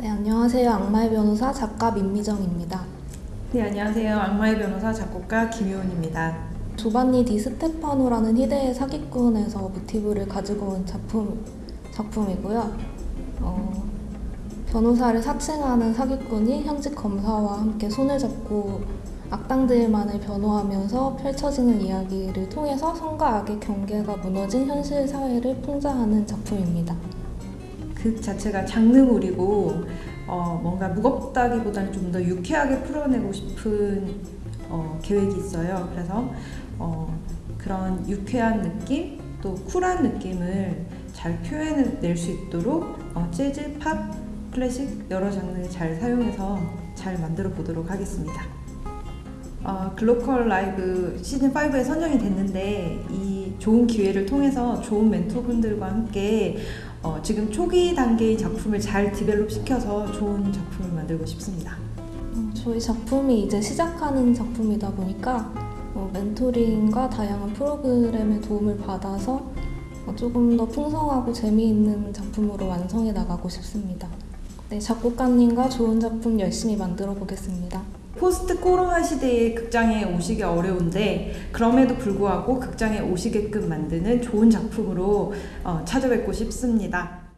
네, 안녕하세요. 악마의 변호사 작가 민미정입니다. 네, 안녕하세요. 악마의 변호사 작곡가 김효은입니다. 조반니 디 스테파노라는 희대의 사기꾼에서 모티브를 가지고 온 작품, 작품이고요. 어, 변호사를 사칭하는 사기꾼이 현직 검사와 함께 손을 잡고 악당들만을 변호하면서 펼쳐지는 이야기를 통해서 성과 악의 경계가 무너진 현실 사회를 풍자하는 작품입니다. 극 자체가 장르물이고 어, 뭔가 무겁다기보다는 좀 더 유쾌하게 풀어내고 싶은 어, 계획이 있어요. 그래서 어, 그런 유쾌한 느낌 또 쿨한 느낌을 잘 표현해낼 수 있도록 어, 재즈, 팝, 클래식 여러 장르 잘 사용해서 잘 만들어 보도록 하겠습니다. 어, 글로컬 라이브 시즌 5에 선정이 됐는데 이 좋은 기회를 통해서 좋은 멘토분들과 함께 어, 지금 초기 단계의 작품을 잘 develop 시켜서 좋은 작품을 만들고 싶습니다. 어, 저희 작품이 이제 시작하는 작품이다 보니까 어, 멘토링과 다양한 프로그램의 도움을 받아서 어, 조금 더 풍성하고 재미있는 작품으로 완성해 나가고 싶습니다. 네, 작곡가님과 좋은 작품 열심히 만들어 보겠습니다. post 코로나 시대에 극장에 오시기 어려운데 그럼에도 불구하고 극장에 오시게끔 만드는 좋은 작품으로 어, 찾아뵙고 싶습니다.